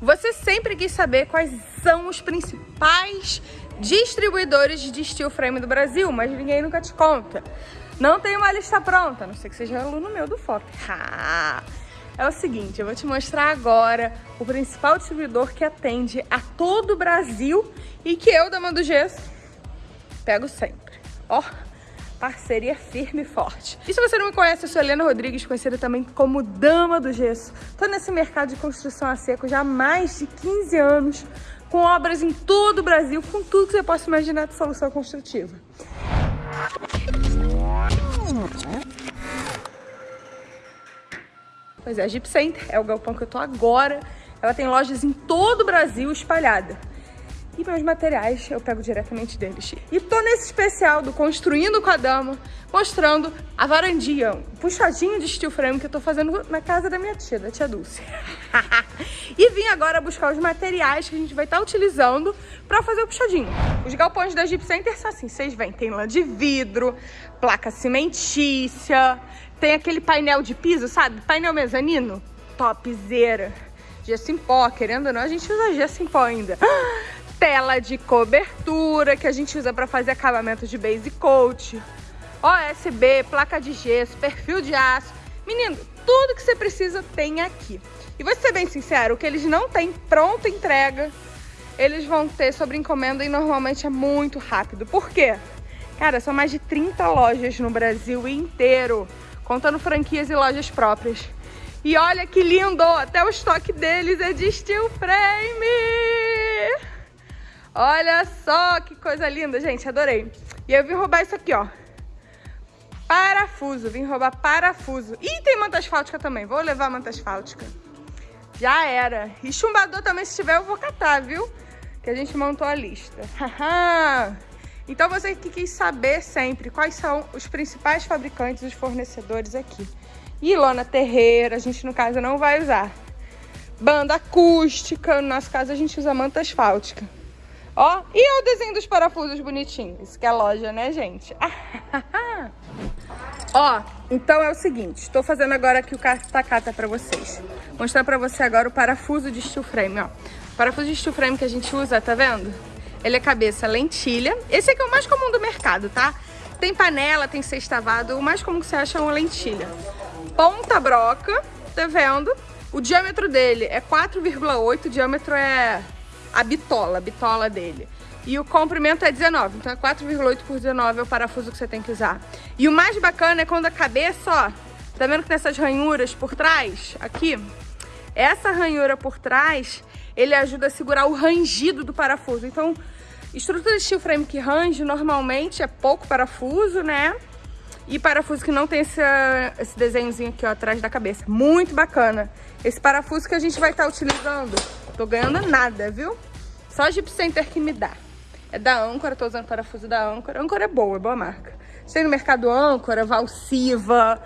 Você sempre quis saber quais são os principais distribuidores de steel frame do Brasil, mas ninguém nunca te conta. Não tem uma lista pronta, a não sei que seja aluno meu do FOP. é o seguinte, eu vou te mostrar agora o principal distribuidor que atende a todo o Brasil e que eu, da Mando Gesso, pego sempre. Ó, parceria firme e forte. E se você não me conhece, eu sou Helena Rodrigues, conhecida também como Dama do Gesso. Tô nesse mercado de construção a seco já há mais de 15 anos, com obras em todo o Brasil, com tudo que você possa imaginar de solução construtiva. Pois é, a Jeep Center é o galpão que eu tô agora. Ela tem lojas em todo o Brasil espalhada e meus materiais eu pego diretamente deles. E tô nesse especial do Construindo com a Dama, mostrando a varandinha, um puxadinho de steel frame que eu tô fazendo na casa da minha tia, da tia Dulce. e vim agora buscar os materiais que a gente vai estar tá utilizando para fazer o puxadinho. Os galpões da Jeep Center são assim, vocês veem, tem lã de vidro, placa cimentícia, tem aquele painel de piso, sabe? Painel mezanino, topzera. Gesso em pó, querendo ou não, a gente usa gesso em pó ainda tela de cobertura que a gente usa para fazer acabamento de base coat, OSB, placa de gesso, perfil de aço. Menino, tudo que você precisa tem aqui. E vou ser bem sincero, o que eles não têm pronta entrega, eles vão ter sobre encomenda e normalmente é muito rápido. Por quê? Cara, são mais de 30 lojas no Brasil inteiro, contando franquias e lojas próprias. E olha que lindo, até o estoque deles é de steel frame! Olha só que coisa linda, gente, adorei. E eu vim roubar isso aqui, ó. Parafuso, vim roubar parafuso. Ih, tem manta asfáltica também, vou levar manta asfáltica. Já era. E chumbador também, se tiver, eu vou catar, viu? Que a gente montou a lista. então você que quis saber sempre quais são os principais fabricantes, os fornecedores aqui. E lona terreira, a gente no caso não vai usar. Banda acústica, no nosso caso a gente usa manta asfáltica. Ó, e o desenho dos parafusos bonitinhos, que é loja, né, gente? Ó, então é o seguinte, estou fazendo agora aqui o carta-cata para vocês. Vou mostrar para você agora o parafuso de steel frame, ó. Parafuso de steel frame que a gente usa, tá vendo? Ele é cabeça lentilha. Esse aqui é o mais comum do mercado, tá? Tem panela, tem sextavado, o mais comum que você acha é uma lentilha. Ponta broca, tá vendo? O diâmetro dele é 4,8, o diâmetro é a bitola, a bitola dele. E o comprimento é 19, então é 4,8 por 19 é o parafuso que você tem que usar. E o mais bacana é quando a cabeça, ó, tá vendo que nessas ranhuras por trás, aqui, essa ranhura por trás, ele ajuda a segurar o rangido do parafuso. Então, estrutura de steel frame que range normalmente é pouco parafuso, né? E parafuso que não tem esse, esse desenhozinho aqui, ó, atrás da cabeça. Muito bacana. Esse parafuso que a gente vai estar tá utilizando Tô ganhando nada, viu? Só a Jeep Center que me dá. É da Âncora, tô usando parafuso da Âncora. Âncora é boa, é boa marca. Tem no mercado Âncora, Valsiva,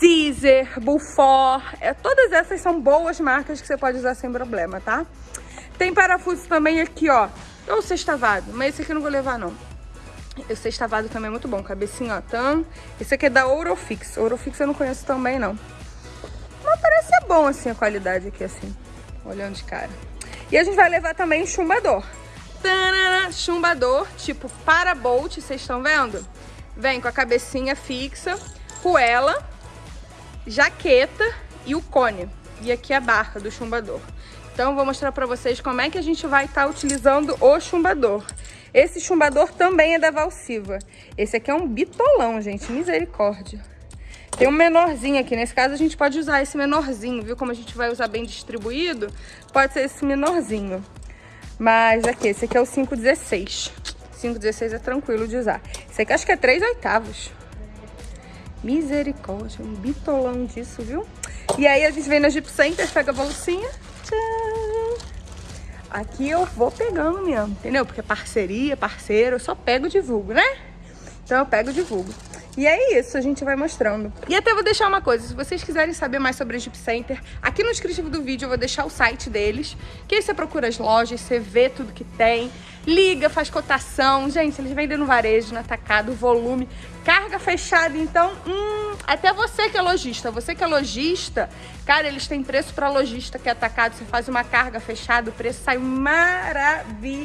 Caesar, Bufor. É, todas essas são boas marcas que você pode usar sem problema, tá? Tem parafuso também aqui, ó. Ou sextavado, mas esse aqui eu não vou levar, não. O sextavado também é muito bom. Cabecinha, ó, tam. Esse aqui é da Ourofix. Ourofix eu não conheço também, não. Mas parece ser bom, assim, a qualidade aqui, assim olhando de cara. E a gente vai levar também o chumbador. Tanana, chumbador, tipo para-bolt, vocês estão vendo? Vem com a cabecinha fixa, coela, jaqueta e o cone. E aqui a barra do chumbador. Então, vou mostrar pra vocês como é que a gente vai estar tá utilizando o chumbador. Esse chumbador também é da Valsiva. Esse aqui é um bitolão, gente. Misericórdia. Tem um menorzinho aqui, nesse caso a gente pode usar esse menorzinho, viu? Como a gente vai usar bem distribuído, pode ser esse menorzinho. Mas aqui, esse aqui é o 516. 516 é tranquilo de usar. Esse aqui acho que é 3 oitavos. Misericórdia, um bitolão disso, viu? E aí a gente vem na Jeep pega a bolsinha. Tchau. Aqui eu vou pegando mesmo, entendeu? Porque parceria, parceiro, eu só pego e divulgo, né? Então eu pego e divulgo. E é isso, a gente vai mostrando. E até vou deixar uma coisa, se vocês quiserem saber mais sobre a Jeep Center, aqui no descritivo do vídeo eu vou deixar o site deles, que aí você procura as lojas, você vê tudo que tem, liga, faz cotação. Gente, eles vendem no varejo, no atacado, volume, carga fechada, então, hum, até você que é lojista, você que é lojista, cara, eles têm preço para lojista que é atacado, você faz uma carga fechada, o preço sai maravilhoso.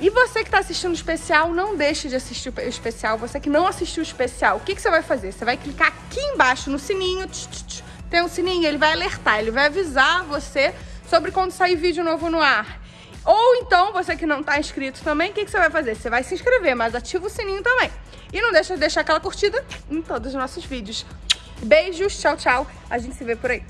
E você que está assistindo o especial, não deixe de assistir o especial. Você que não assistiu o especial, o que, que você vai fazer? Você vai clicar aqui embaixo no sininho, tch, tch, tch, tem um sininho, ele vai alertar, ele vai avisar você sobre quando sair vídeo novo no ar. Ou então, você que não está inscrito também, o que, que você vai fazer? Você vai se inscrever, mas ativa o sininho também. E não deixa de deixar aquela curtida em todos os nossos vídeos. Beijos, tchau, tchau. A gente se vê por aí.